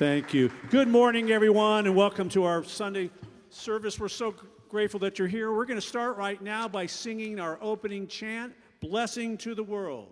Thank you. Good morning, everyone, and welcome to our Sunday service. We're so grateful that you're here. We're going to start right now by singing our opening chant, Blessing to the World.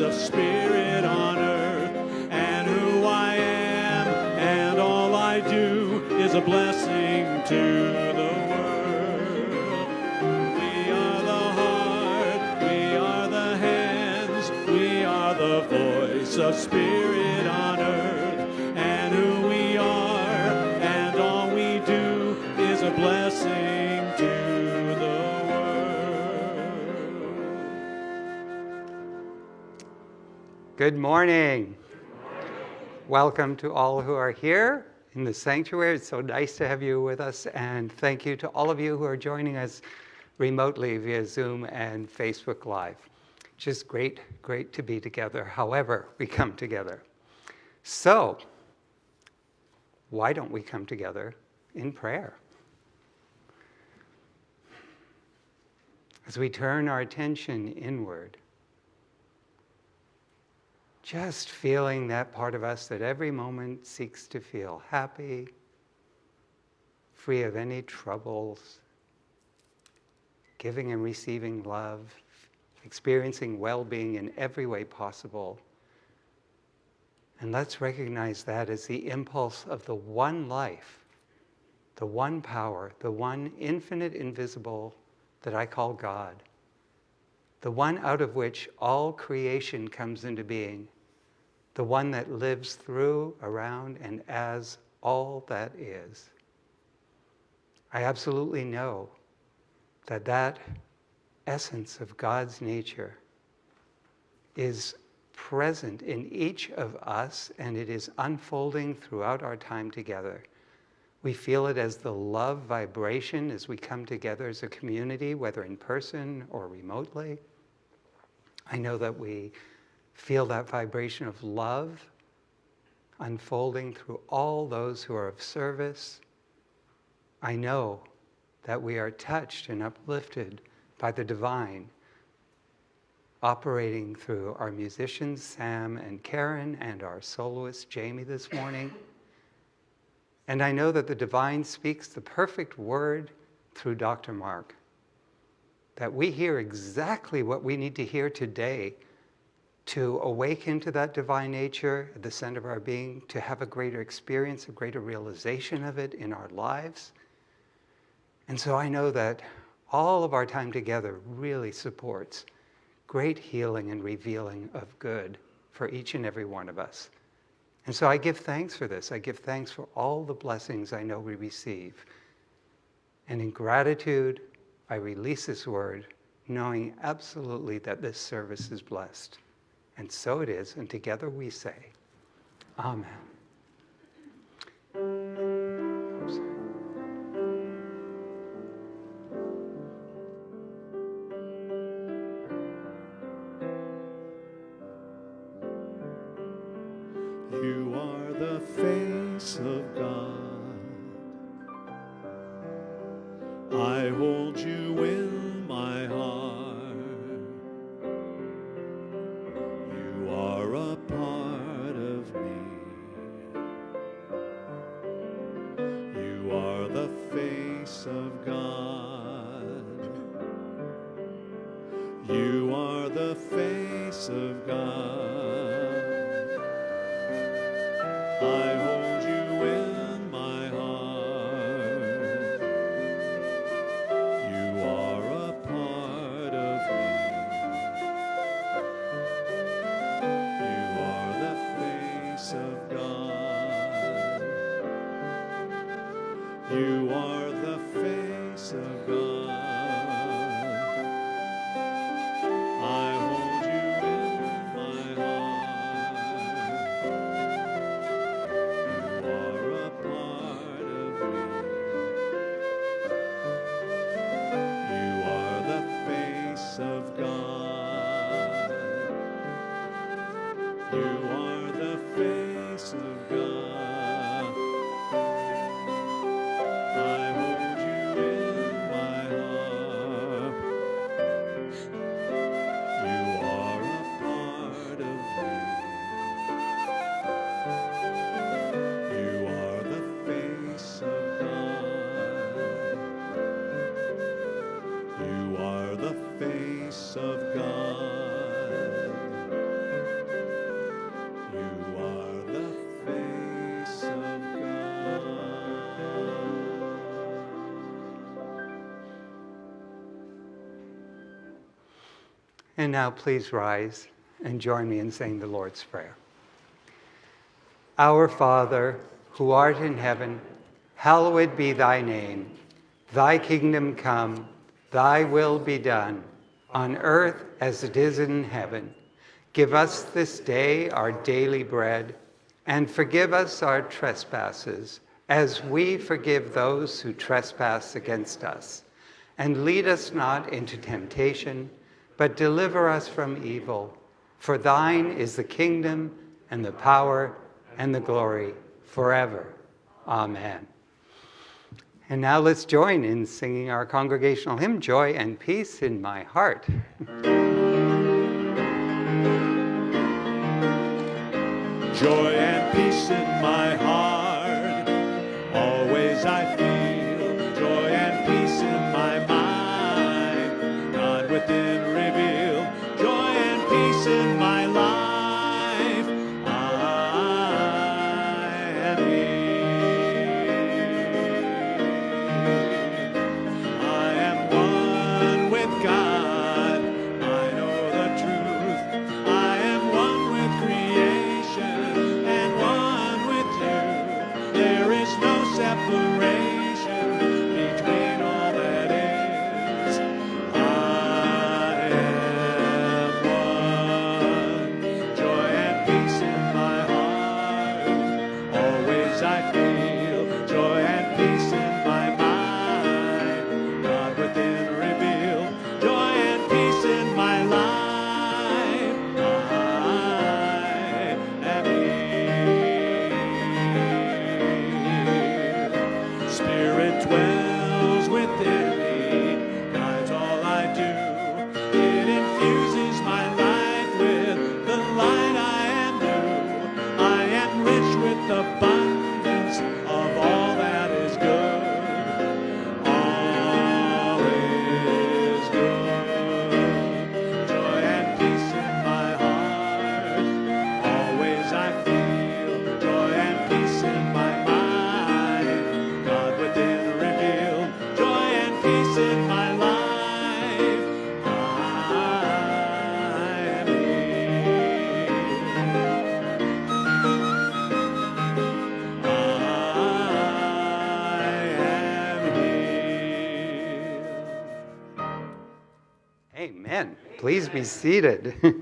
Of spirit on earth. And who I am and all I do is a blessing to the world. Good morning. Welcome to all who are here in the sanctuary. It's so nice to have you with us. And thank you to all of you who are joining us remotely via Zoom and Facebook Live. Just great, great to be together, however, we come together. So, why don't we come together in prayer? as we turn our attention inward, just feeling that part of us that every moment seeks to feel happy, free of any troubles, giving and receiving love, experiencing well being in every way possible. And let's recognize that as the impulse of the one life, the one power, the one infinite invisible that I call God, the one out of which all creation comes into being, the one that lives through, around, and as all that is. I absolutely know that that essence of God's nature is present in each of us and it is unfolding throughout our time together. We feel it as the love vibration as we come together as a community, whether in person or remotely. I know that we feel that vibration of love unfolding through all those who are of service. I know that we are touched and uplifted by the divine operating through our musicians, Sam and Karen, and our soloist, Jamie, this morning. And I know that the divine speaks the perfect word through Dr. Mark. That we hear exactly what we need to hear today to awaken to that divine nature at the center of our being, to have a greater experience, a greater realization of it in our lives. And so I know that all of our time together really supports great healing and revealing of good for each and every one of us. And so I give thanks for this. I give thanks for all the blessings I know we receive. And in gratitude, I release this word, knowing absolutely that this service is blessed. And so it is, and together we say, Amen. And now please rise and join me in saying the Lord's Prayer. Our Father, who art in heaven, hallowed be thy name. Thy kingdom come, thy will be done, on earth as it is in heaven. Give us this day our daily bread, and forgive us our trespasses, as we forgive those who trespass against us. And lead us not into temptation, but deliver us from evil. For thine is the kingdom, and the power, and the glory forever. Amen. And now let's join in singing our congregational hymn, Joy and Peace in My Heart. Joy Amen. Please be seated.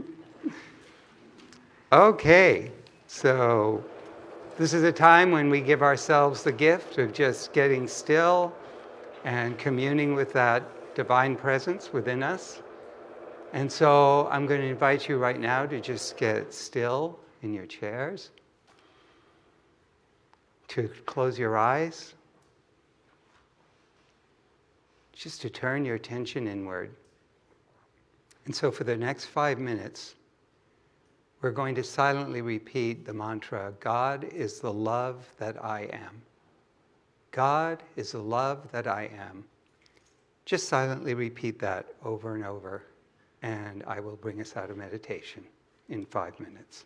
okay, so this is a time when we give ourselves the gift of just getting still and communing with that divine presence within us. And so I'm going to invite you right now to just get still in your chairs, to close your eyes, just to turn your attention inward. And so, for the next five minutes, we're going to silently repeat the mantra God is the love that I am. God is the love that I am. Just silently repeat that over and over, and I will bring us out of meditation in five minutes.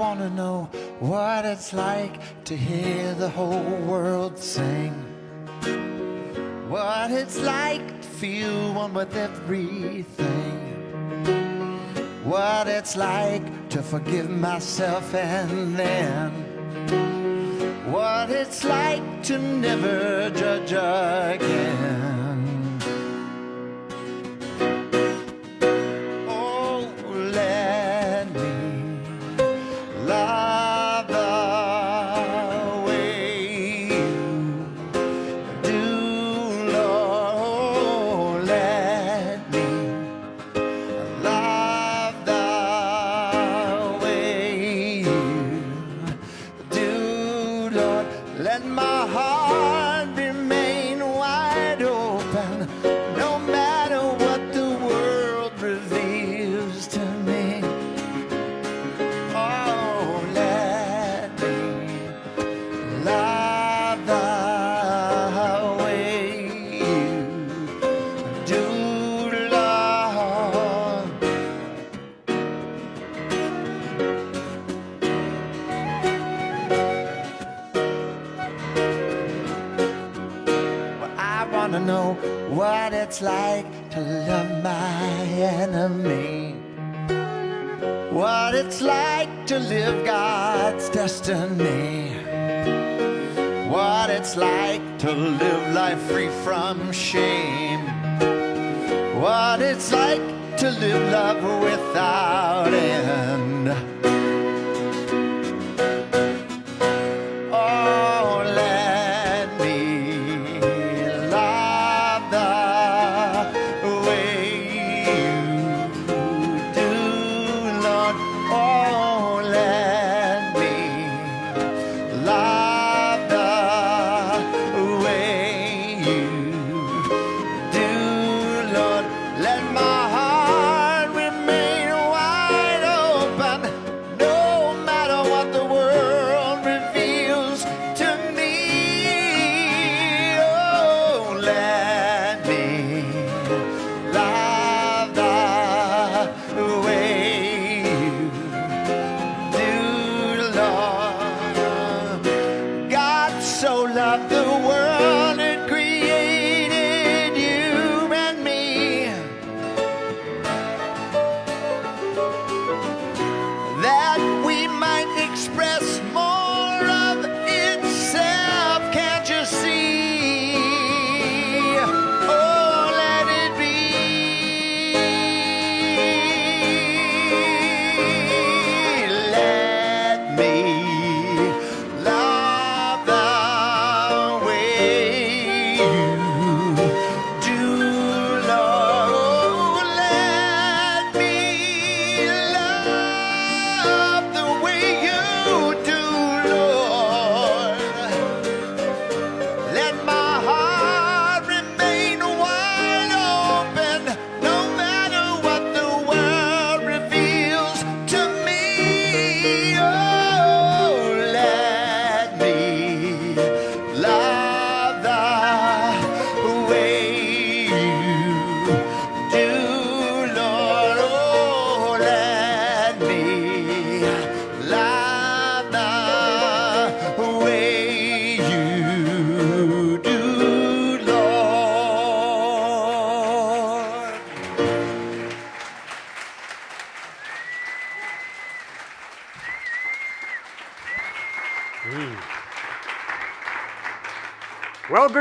Want to know what it's like to hear the whole world sing. What it's like to feel one with everything. What it's like to forgive myself and then. What it's like to never judge again.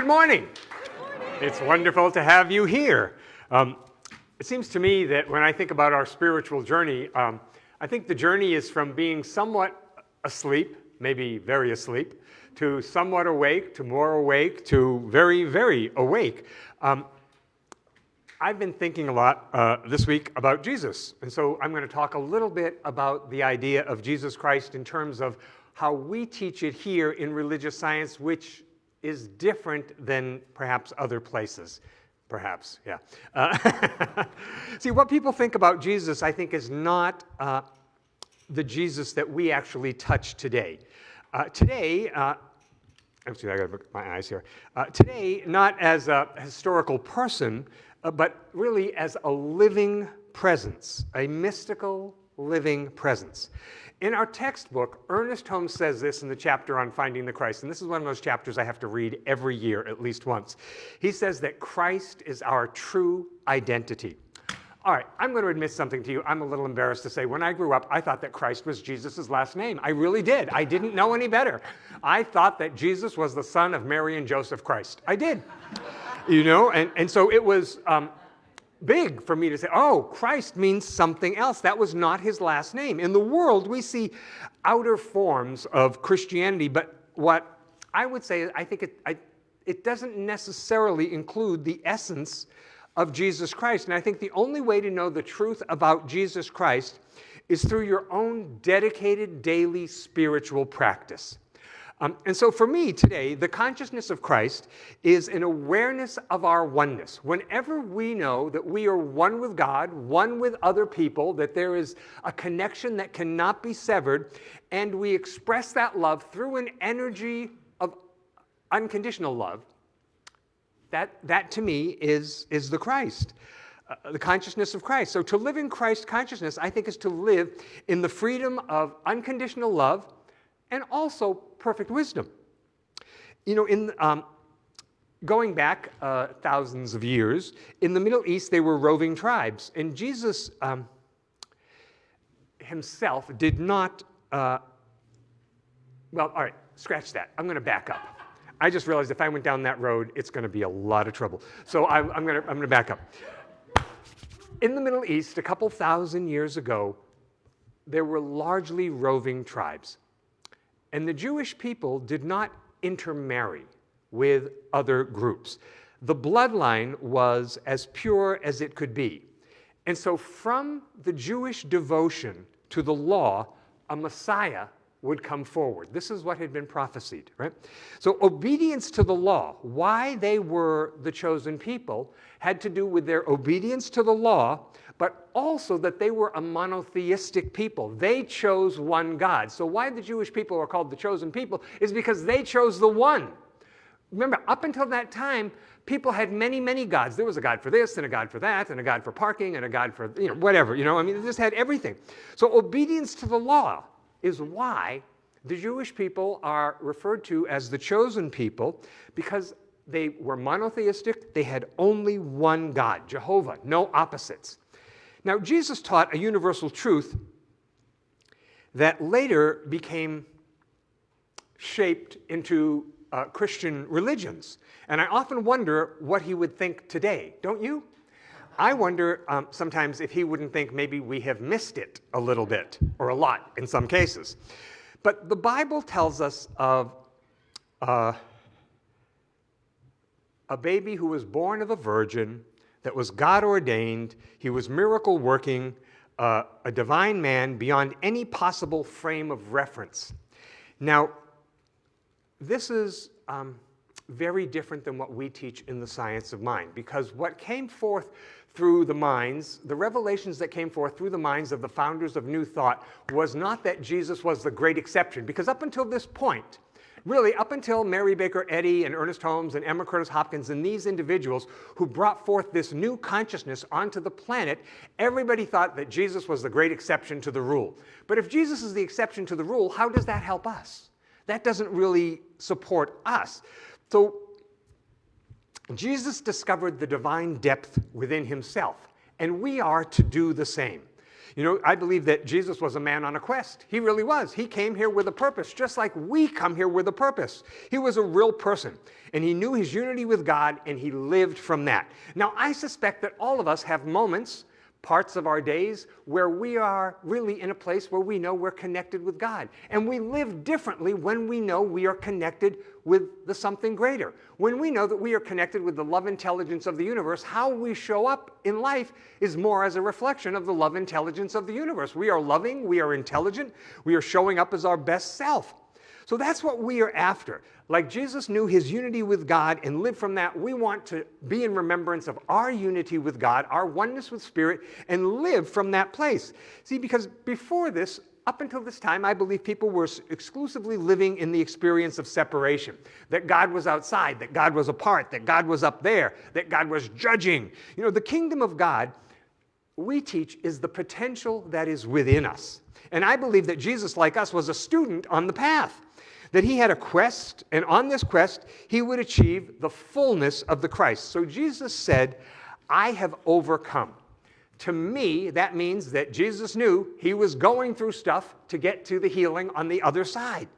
Morning. It's wonderful to have you here. Um, it seems to me that when I think about our spiritual journey, um, I think the journey is from being somewhat asleep, maybe very asleep, to somewhat awake, to more awake, to very, very awake. Um, I've been thinking a lot uh, this week about Jesus. And so I'm going to talk a little bit about the idea of Jesus Christ in terms of how we teach it here in religious science, which is different than perhaps other places. Perhaps, yeah. Uh, see, what people think about Jesus, I think, is not uh, the Jesus that we actually touch today. Uh, today, uh, Actually, I got my eyes here. Uh, today, not as a historical person, uh, but really as a living presence, a mystical, living presence. In our textbook, Ernest Holmes says this in the chapter on finding the Christ, and this is one of those chapters I have to read every year at least once. He says that Christ is our true identity. All right, I'm going to admit something to you. I'm a little embarrassed to say when I grew up, I thought that Christ was Jesus' last name. I really did. I didn't know any better. I thought that Jesus was the son of Mary and Joseph Christ. I did. you know, and, and so it was um, big for me to say, oh, Christ means something else. That was not his last name. In the world, we see outer forms of Christianity, but what I would say, I think it, I, it doesn't necessarily include the essence of Jesus Christ. And I think the only way to know the truth about Jesus Christ is through your own dedicated daily spiritual practice. Um, and so for me today, the consciousness of Christ is an awareness of our oneness. Whenever we know that we are one with God, one with other people, that there is a connection that cannot be severed, and we express that love through an energy of unconditional love, that, that to me is, is the Christ, uh, the consciousness of Christ. So to live in Christ consciousness, I think, is to live in the freedom of unconditional love and also perfect wisdom. You know, in um, going back uh, thousands of years, in the Middle East, they were roving tribes. And Jesus um, himself did not, uh, well, all right, scratch that. I'm going to back up. I just realized if I went down that road, it's going to be a lot of trouble. So I'm, I'm going I'm going to back up. In the Middle East, a couple thousand years ago, there were largely roving tribes. And the Jewish people did not intermarry with other groups. The bloodline was as pure as it could be. And so, from the Jewish devotion to the law, a Messiah would come forward. This is what had been prophesied, right? So obedience to the law, why they were the chosen people, had to do with their obedience to the law, but also that they were a monotheistic people. They chose one God. So why the Jewish people are called the chosen people is because they chose the one. Remember, up until that time, people had many, many gods. There was a god for this, and a god for that, and a god for parking, and a god for, you know, whatever, you know, I mean, they just had everything. So obedience to the law is why the Jewish people are referred to as the chosen people because they were monotheistic. They had only one God, Jehovah, no opposites. Now, Jesus taught a universal truth that later became shaped into uh, Christian religions. And I often wonder what he would think today, don't you? I wonder um, sometimes if he wouldn't think maybe we have missed it a little bit, or a lot in some cases. But the Bible tells us of uh, a baby who was born of a virgin, that was God ordained, he was miracle working, uh, a divine man beyond any possible frame of reference. Now, this is um, very different than what we teach in the science of mind, because what came forth through the minds, the revelations that came forth through the minds of the founders of New Thought was not that Jesus was the great exception, because up until this point, really up until Mary Baker Eddy and Ernest Holmes and Emma Curtis Hopkins and these individuals who brought forth this new consciousness onto the planet, everybody thought that Jesus was the great exception to the rule. But if Jesus is the exception to the rule, how does that help us? That doesn't really support us. So Jesus discovered the divine depth within himself, and we are to do the same. You know, I believe that Jesus was a man on a quest. He really was. He came here with a purpose, just like we come here with a purpose. He was a real person, and he knew his unity with God, and he lived from that. Now, I suspect that all of us have moments parts of our days where we are really in a place where we know we're connected with God. And we live differently when we know we are connected with the something greater. When we know that we are connected with the love intelligence of the universe, how we show up in life is more as a reflection of the love intelligence of the universe. We are loving, we are intelligent, we are showing up as our best self. So that's what we are after. Like Jesus knew his unity with God and lived from that, we want to be in remembrance of our unity with God, our oneness with Spirit, and live from that place. See, because before this, up until this time, I believe people were exclusively living in the experience of separation. That God was outside, that God was apart, that God was up there, that God was judging. You know, the kingdom of God we teach is the potential that is within us. And I believe that Jesus, like us, was a student on the path, that he had a quest, and on this quest, he would achieve the fullness of the Christ. So Jesus said, I have overcome. To me, that means that Jesus knew he was going through stuff to get to the healing on the other side.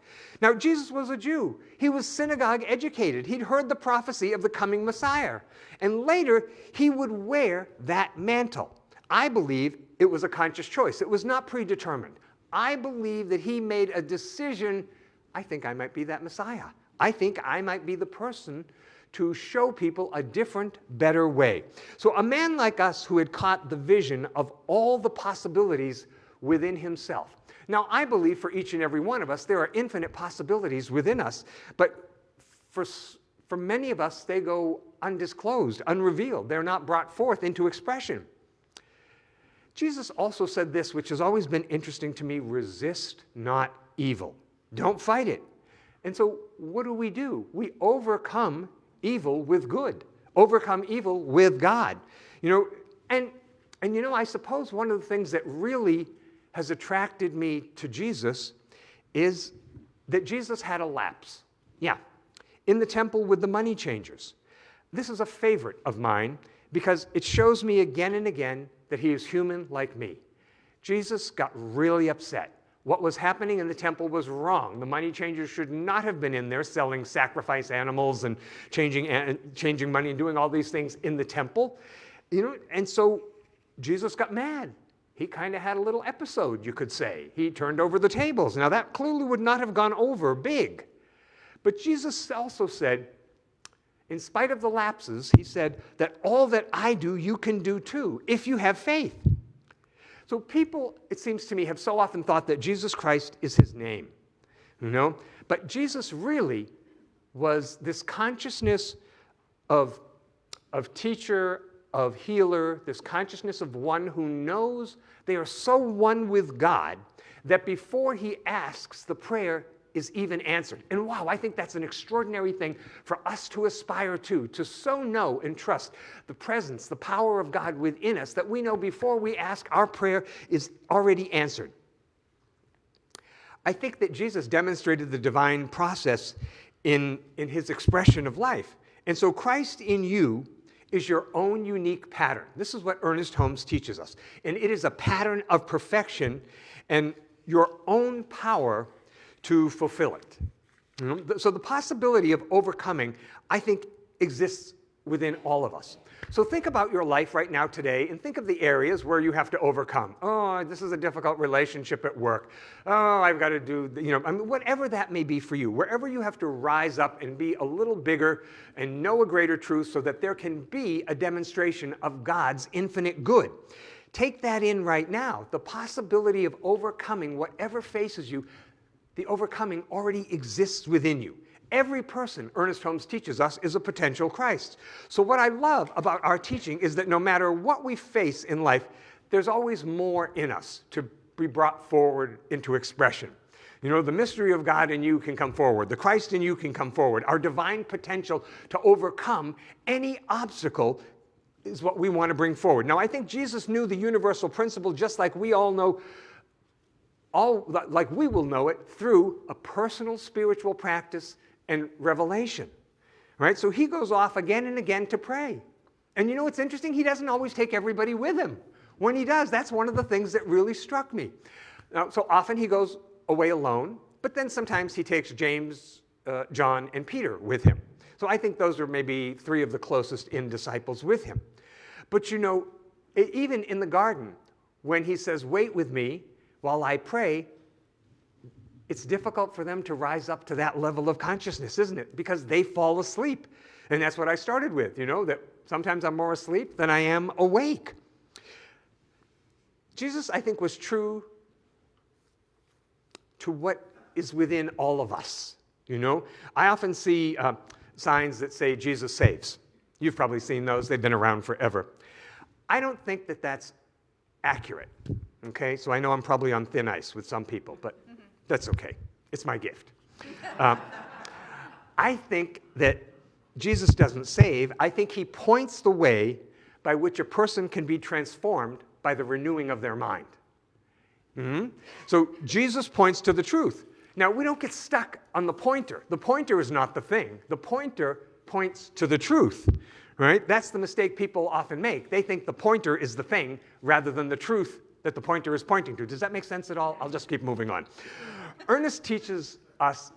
Now, Jesus was a Jew. He was synagogue educated. He'd heard the prophecy of the coming Messiah. And later, he would wear that mantle. I believe it was a conscious choice. It was not predetermined. I believe that he made a decision I think I might be that Messiah. I think I might be the person to show people a different, better way. So, a man like us who had caught the vision of all the possibilities within himself. Now, I believe for each and every one of us, there are infinite possibilities within us, but for, for many of us, they go undisclosed, unrevealed. They're not brought forth into expression. Jesus also said this, which has always been interesting to me resist not evil. Don't fight it. And so, what do we do? We overcome evil with good, overcome evil with God. You know, and, and you know, I suppose one of the things that really has attracted me to Jesus is that Jesus had a lapse. Yeah, in the temple with the money changers. This is a favorite of mine because it shows me again and again that he is human like me. Jesus got really upset. What was happening in the temple was wrong. The money changers should not have been in there selling sacrifice animals and changing, changing money and doing all these things in the temple. You know, and so Jesus got mad. He kind of had a little episode, you could say. He turned over the tables. Now, that clearly would not have gone over big. But Jesus also said, in spite of the lapses, he said that all that I do, you can do too, if you have faith. So people, it seems to me, have so often thought that Jesus Christ is his name, you know? But Jesus really was this consciousness of, of teacher, of healer, this consciousness of one who knows they are so one with God that before he asks the prayer, is even answered. And wow, I think that's an extraordinary thing for us to aspire to, to so know and trust the presence, the power of God within us that we know before we ask, our prayer is already answered. I think that Jesus demonstrated the divine process in, in his expression of life. And so Christ in you is your own unique pattern. This is what Ernest Holmes teaches us. And it is a pattern of perfection and your own power to fulfill it. Mm-hmm. So the possibility of overcoming, I think, exists within all of us. So think about your life right now today and think of the areas where you have to overcome. Oh, this is a difficult relationship at work. Oh, I've got to do, you know, I mean, whatever that may be for you, wherever you have to rise up and be a little bigger and know a greater truth so that there can be a demonstration of God's infinite good. Take that in right now. The possibility of overcoming whatever faces you the overcoming already exists within you. Every person, Ernest Holmes teaches us, is a potential Christ. So, what I love about our teaching is that no matter what we face in life, there's always more in us to be brought forward into expression. You know, the mystery of God in you can come forward. The Christ in you can come forward. Our divine potential to overcome any obstacle is what we want to bring forward. Now, I think Jesus knew the universal principle just like we all know all like we will know it through a personal spiritual practice and revelation. Right? So he goes off again and again to pray. And you know what's interesting? He doesn't always take everybody with him. When he does, that's one of the things that really struck me. Now, so often he goes away alone, but then sometimes he takes James, uh, John, and Peter with him. So I think those are maybe three of the closest in disciples with him. But you know, even in the garden, when he says, Wait with me, while I pray, it's difficult for them to rise up to that level of consciousness, isn't it? Because they fall asleep. And that's what I started with, you know, that sometimes I'm more asleep than I am awake. Jesus, I think, was true to what is within all of us. You know, I often see uh, signs that say Jesus saves. You've probably seen those, they've been around forever. I don't think that that's accurate. Okay, so I know I'm probably on thin ice with some people, but that's okay. It's my gift. Um, I think that Jesus doesn't save. I think he points the way by which a person can be transformed by the renewing of their mind. Mhm. So Jesus points to the truth. Now, we don't get stuck on the pointer. The pointer is not the thing. The pointer points to the truth, right? That's the mistake people often make. They think the pointer is the thing rather than the truth that the pointer is pointing to. Does that make sense at all? I'll just keep moving on. Ernest teaches us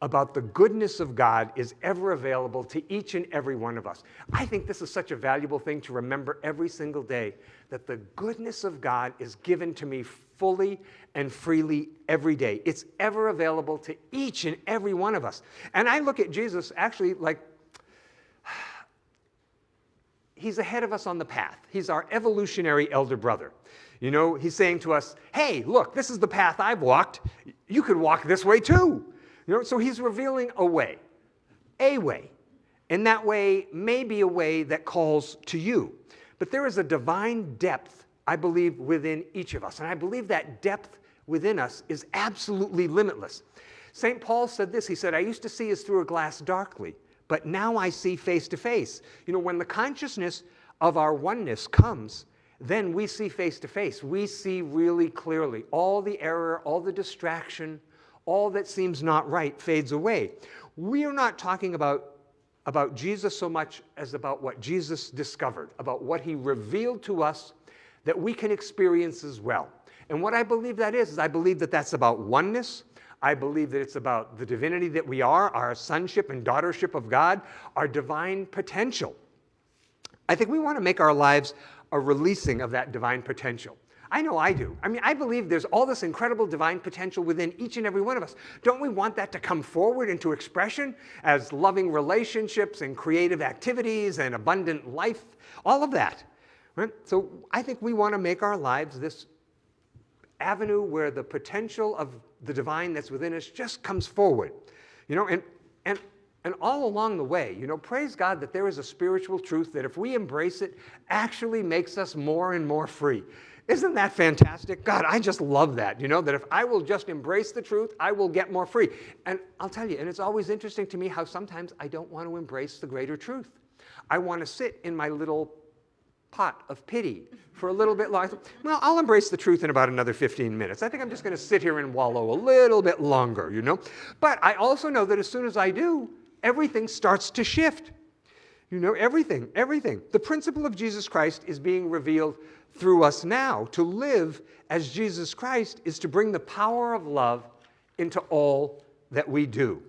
about the goodness of God is ever available to each and every one of us. I think this is such a valuable thing to remember every single day that the goodness of God is given to me fully and freely every day. It's ever available to each and every one of us. And I look at Jesus actually like he's ahead of us on the path. He's our evolutionary elder brother. You know, he's saying to us, hey, look, this is the path I've walked. You could walk this way too. You know, so he's revealing a way, a way. And that way may be a way that calls to you. But there is a divine depth, I believe, within each of us. And I believe that depth within us is absolutely limitless. St. Paul said this He said, I used to see as through a glass darkly, but now I see face to face. You know, when the consciousness of our oneness comes, then we see face to face. We see really clearly. All the error, all the distraction, all that seems not right fades away. We are not talking about, about Jesus so much as about what Jesus discovered, about what he revealed to us that we can experience as well. And what I believe that is, is I believe that that's about oneness. I believe that it's about the divinity that we are, our sonship and daughtership of God, our divine potential. I think we want to make our lives a releasing of that divine potential. I know I do. I mean, I believe there's all this incredible divine potential within each and every one of us. Don't we want that to come forward into expression as loving relationships and creative activities and abundant life? All of that. Right? So I think we want to make our lives this avenue where the potential of the divine that's within us just comes forward. You know, and, and and all along the way, you know, praise God that there is a spiritual truth that if we embrace it, actually makes us more and more free. Isn't that fantastic? God, I just love that, you know, that if I will just embrace the truth, I will get more free. And I'll tell you, and it's always interesting to me how sometimes I don't want to embrace the greater truth. I want to sit in my little pot of pity for a little bit longer. Well, I'll embrace the truth in about another 15 minutes. I think I'm just going to sit here and wallow a little bit longer, you know. But I also know that as soon as I do, everything starts to shift. You know, everything, everything. The principle of Jesus Christ is being revealed through us now. To live as Jesus Christ is to bring the power of love into all that we do.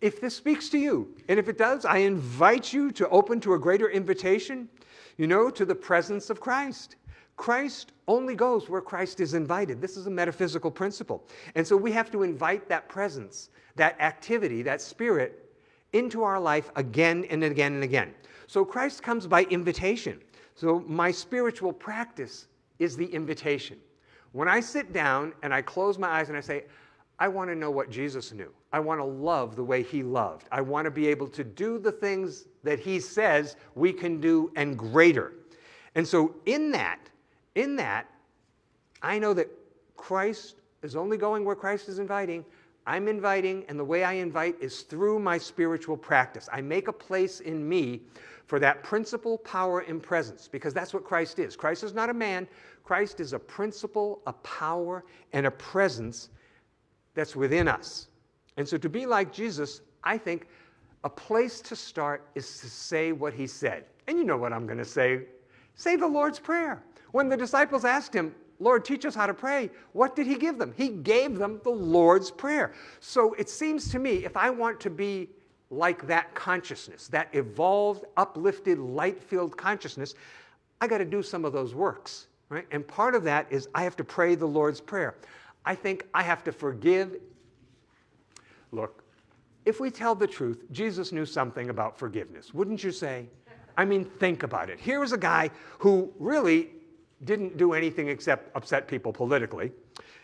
If this speaks to you, and if it does, I invite you to open to a greater invitation, you know, to the presence of Christ. Christ only goes where Christ is invited. This is a metaphysical principle. And so we have to invite that presence, that activity, that spirit into our life again and again and again. So Christ comes by invitation. So my spiritual practice is the invitation. When I sit down and I close my eyes and I say, I want to know what Jesus knew. I want to love the way he loved. I want to be able to do the things that he says we can do and greater. And so in that, in that, I know that Christ is only going where Christ is inviting. I'm inviting, and the way I invite is through my spiritual practice. I make a place in me for that principle, power, and presence, because that's what Christ is. Christ is not a man, Christ is a principle, a power, and a presence that's within us. And so to be like Jesus, I think a place to start is to say what he said. And you know what I'm going to say. Say the Lord's Prayer. When the disciples asked him, Lord, teach us how to pray. What did he give them? He gave them the Lord's Prayer. So it seems to me, if I want to be like that consciousness, that evolved, uplifted, light filled consciousness, I got to do some of those works. Right? And part of that is I have to pray the Lord's Prayer. I think I have to forgive. Look, if we tell the truth, Jesus knew something about forgiveness, wouldn't you say? I mean, think about it. Here was a guy who really didn't do anything except upset people politically,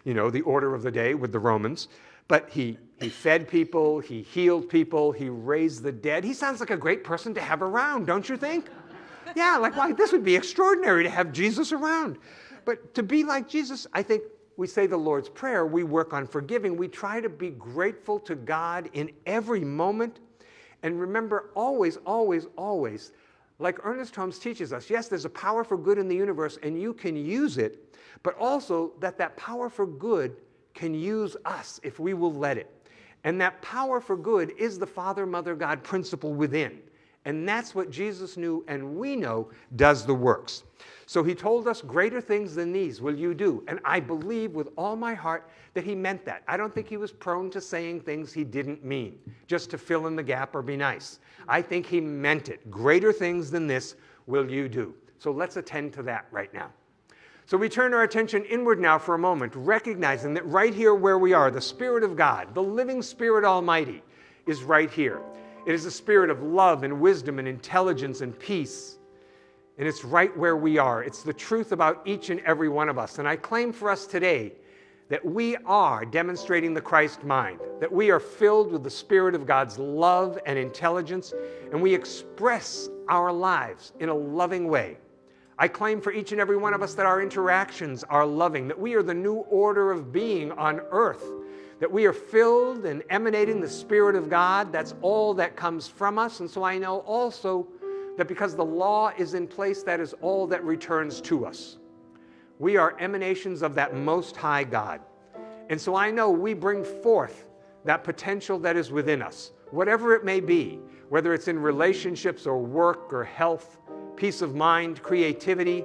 you know, the order of the day with the Romans. But he, he fed people, he healed people, he raised the dead. He sounds like a great person to have around, don't you think? Yeah, like, why, this would be extraordinary to have Jesus around. But to be like Jesus, I think we say the Lord's Prayer, we work on forgiving, we try to be grateful to God in every moment. And remember, always, always, always, like Ernest Holmes teaches us, yes, there's a power for good in the universe and you can use it, but also that that power for good can use us if we will let it. And that power for good is the Father, Mother, God principle within. And that's what Jesus knew and we know does the works. So he told us, Greater things than these will you do. And I believe with all my heart that he meant that. I don't think he was prone to saying things he didn't mean, just to fill in the gap or be nice. I think he meant it. Greater things than this will you do. So let's attend to that right now. So we turn our attention inward now for a moment, recognizing that right here where we are, the Spirit of God, the living Spirit Almighty, is right here. It is a spirit of love and wisdom and intelligence and peace. And it's right where we are. It's the truth about each and every one of us. And I claim for us today that we are demonstrating the Christ mind, that we are filled with the Spirit of God's love and intelligence, and we express our lives in a loving way. I claim for each and every one of us that our interactions are loving, that we are the new order of being on earth, that we are filled and emanating the Spirit of God. That's all that comes from us. And so I know also that because the law is in place, that is all that returns to us. We are emanations of that Most High God. And so I know we bring forth that potential that is within us, whatever it may be, whether it's in relationships or work or health, peace of mind, creativity.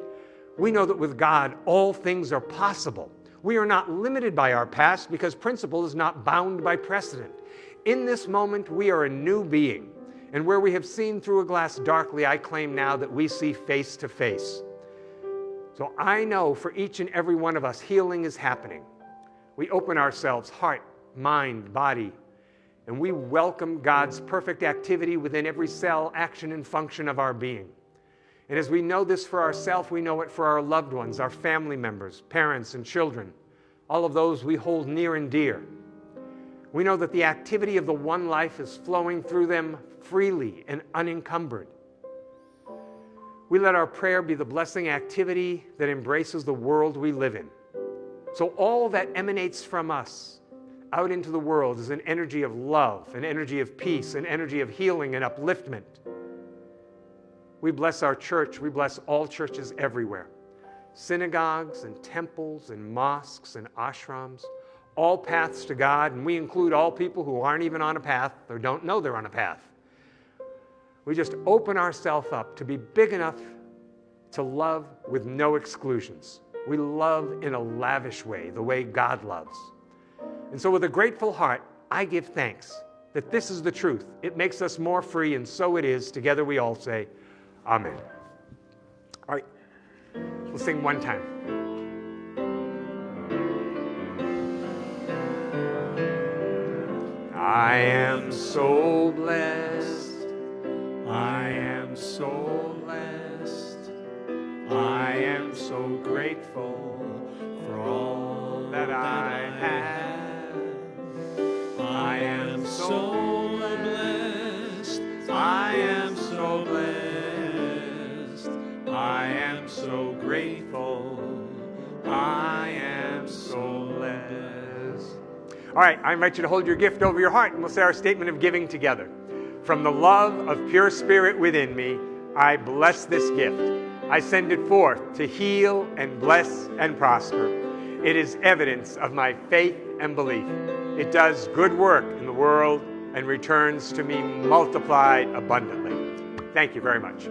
We know that with God, all things are possible. We are not limited by our past because principle is not bound by precedent. In this moment, we are a new being. And where we have seen through a glass darkly, I claim now that we see face to face. So I know for each and every one of us, healing is happening. We open ourselves, heart, mind, body, and we welcome God's perfect activity within every cell, action, and function of our being. And as we know this for ourselves, we know it for our loved ones, our family members, parents, and children, all of those we hold near and dear. We know that the activity of the one life is flowing through them freely and unencumbered. We let our prayer be the blessing activity that embraces the world we live in. So, all that emanates from us out into the world is an energy of love, an energy of peace, an energy of healing and upliftment. We bless our church, we bless all churches everywhere synagogues and temples and mosques and ashrams, all paths to God, and we include all people who aren't even on a path or don't know they're on a path. We just open ourselves up to be big enough to love with no exclusions. We love in a lavish way, the way God loves. And so, with a grateful heart, I give thanks that this is the truth. It makes us more free, and so it is. Together we all say, Amen. All right, we'll sing one time. I am so blessed. I am so blessed. I am so grateful for all that I have. Am so. All right, I invite you to hold your gift over your heart and we'll say our statement of giving together. From the love of pure spirit within me, I bless this gift. I send it forth to heal and bless and prosper. It is evidence of my faith and belief. It does good work in the world and returns to me multiplied abundantly. Thank you very much.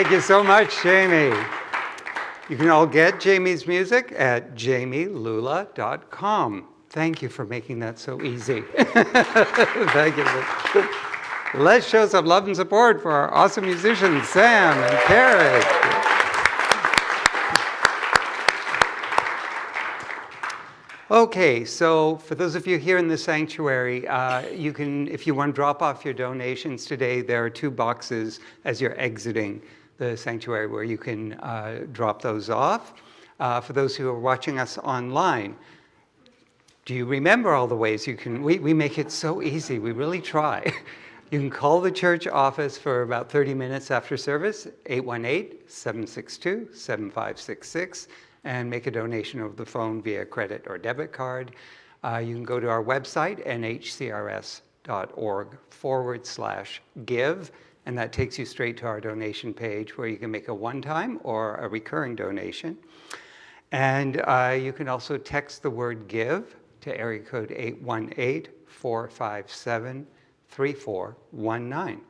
Thank you so much, Jamie. You can all get Jamie's music at jamielula.com. Thank you for making that so easy. Thank you. Let's show some love and support for our awesome musicians, Sam and Carrie. Okay, so for those of you here in the sanctuary, uh, you can, if you want to drop off your donations today, there are two boxes as you're exiting the sanctuary where you can uh, drop those off. Uh, for those who are watching us online, do you remember all the ways you can? We, we make it so easy, we really try. You can call the church office for about 30 minutes after service, 818 762 7566 and make a donation over the phone via credit or debit card. Uh, you can go to our website, nhcrs.org forward slash give, and that takes you straight to our donation page where you can make a one-time or a recurring donation. And uh, you can also text the word give to area code 818-457-3419.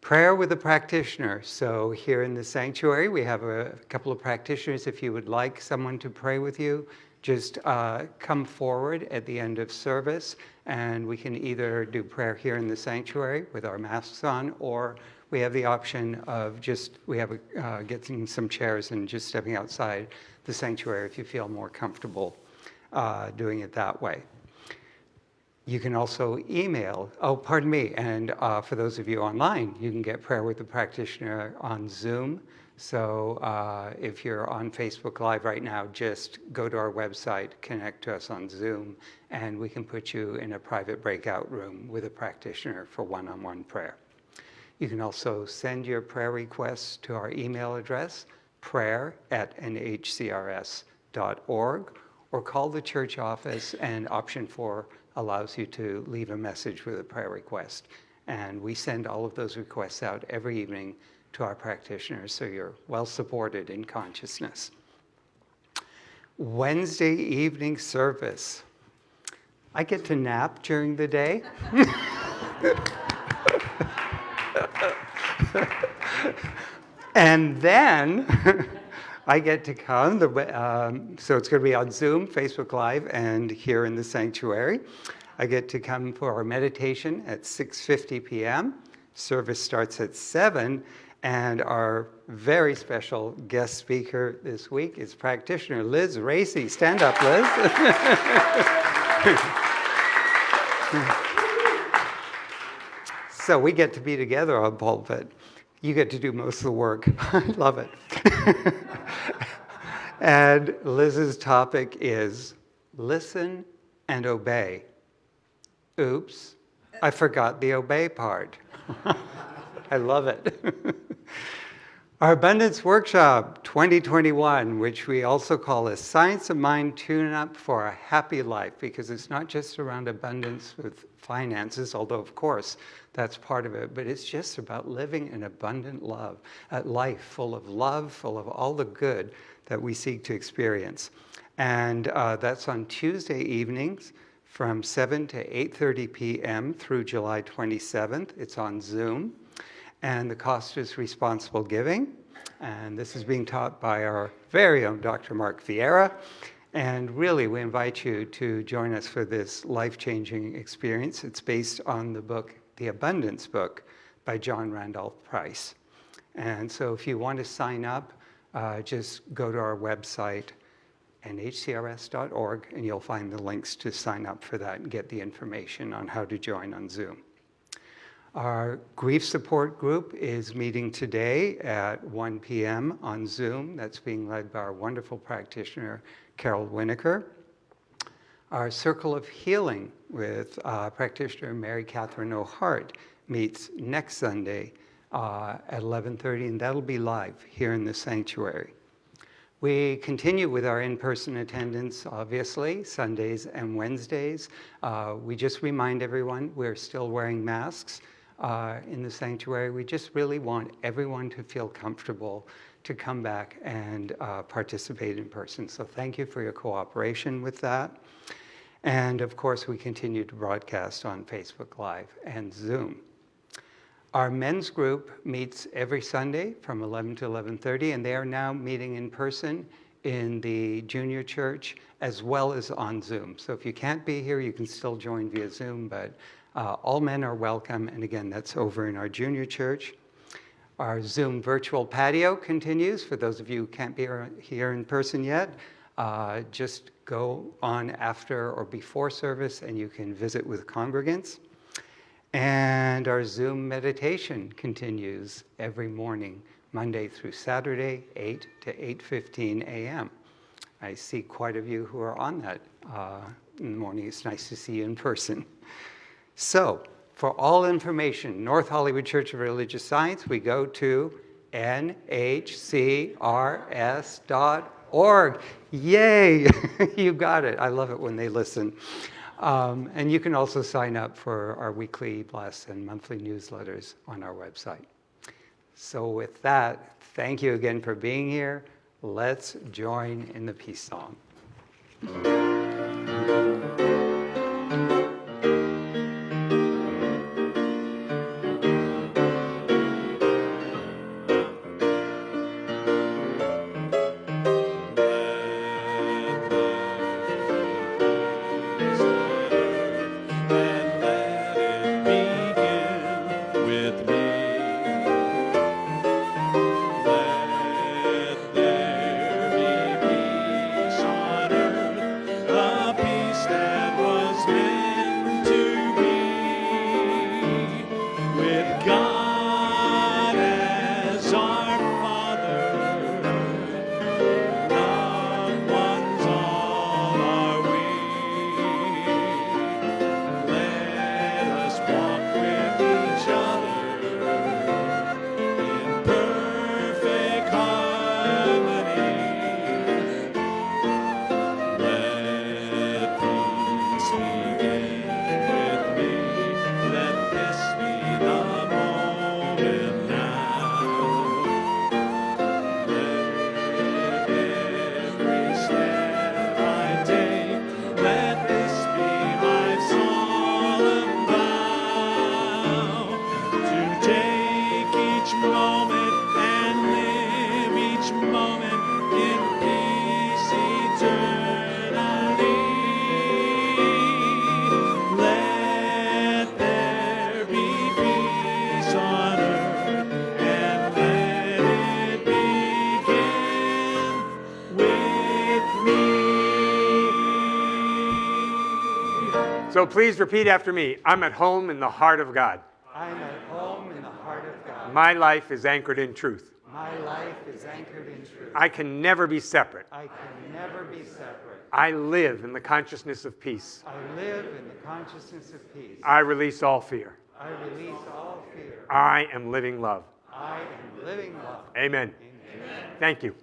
Prayer with a practitioner. So here in the sanctuary, we have a couple of practitioners. If you would like someone to pray with you, just uh, come forward at the end of service, and we can either do prayer here in the sanctuary with our masks on, or we have the option of just we have a, uh, getting some chairs and just stepping outside the sanctuary if you feel more comfortable uh, doing it that way. You can also email, oh, pardon me, and uh, for those of you online, you can get prayer with the practitioner on Zoom. So uh, if you're on Facebook Live right now, just go to our website, connect to us on Zoom, and we can put you in a private breakout room with a practitioner for one-on-one prayer. You can also send your prayer requests to our email address, prayer at nhcrs.org, or call the church office and option four allows you to leave a message with a prayer request. And we send all of those requests out every evening to our practitioners so you're well supported in consciousness. Wednesday evening service. I get to nap during the day. and then I get to come, the, um, so it's going to be on Zoom, Facebook Live, and here in the sanctuary. I get to come for our meditation at 6.50 p.m. Service starts at 7, and our very special guest speaker this week is practitioner Liz Racy. Stand up, Liz. so we get to be together on pulpit. You get to do most of the work. I love it. and Liz's topic is listen and obey. Oops, I forgot the obey part. I love it. Our Abundance Workshop 2021, which we also call a Science of Mind Tune Up for a Happy Life, because it's not just around abundance with finances, although, of course, that's part of it, but it's just about living an abundant love, a life full of love, full of all the good that we seek to experience. And uh, that's on Tuesday evenings from 7 to 8.30 p.m. through July 27th. It's on Zoom and the cost is responsible giving. And this is being taught by our very own Dr. Mark Vieira. And really, we invite you to join us for this life-changing experience. It's based on the book, The Abundance Book, by John Randolph Price. And so if you want to sign up, uh, just go to our website, nhcrs.org, and you'll find the links to sign up for that and get the information on how to join on Zoom. Our grief support group is meeting today at 1 p.m. on Zoom. That's being led by our wonderful practitioner, Carol Winokur. Our Circle of Healing with uh, practitioner Mary Catherine O'Hart meets next Sunday uh, at 11.30, and that'll be live here in the sanctuary. We continue with our in-person attendance, obviously, Sundays and Wednesdays. Uh, we just remind everyone we're still wearing masks uh, in the sanctuary. We just really want everyone to feel comfortable to come back and uh, participate in person. So thank you for your cooperation with that. And of course, we continue to broadcast on Facebook Live and Zoom. Our men's group meets every Sunday from 11 to 11.30, and they are now meeting in person in the junior church as well as on Zoom. So if you can't be here, you can still join via Zoom, but uh, all men are welcome, and again, that's over in our junior church. Our Zoom virtual patio continues. For those of you who can't be here in person yet, uh, just go on after or before service and you can visit with congregants. And our Zoom meditation continues every morning, Monday through Saturday, 8 to 8.15 a.m. I see quite a few who are on that uh, in the morning. It's nice to see you in person. So, for all information, North Hollywood Church of Religious Science, we go to nhcrs.org. Yay! you got it. I love it when they listen. Um, and you can also sign up for our weekly blasts and monthly newsletters on our website. So, with that, thank you again for being here. Let's join in the peace song. please repeat after me. I'm at home in the heart of God. I'm at home in the heart of God. My life is anchored in truth. My life is anchored in truth. I can never be separate. I can never be separate. I live in the consciousness of peace. I live in the consciousness of peace. I release all fear. I release all fear. I am living love. I am living love. Amen. Amen. Thank you.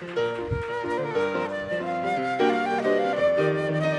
Thank you.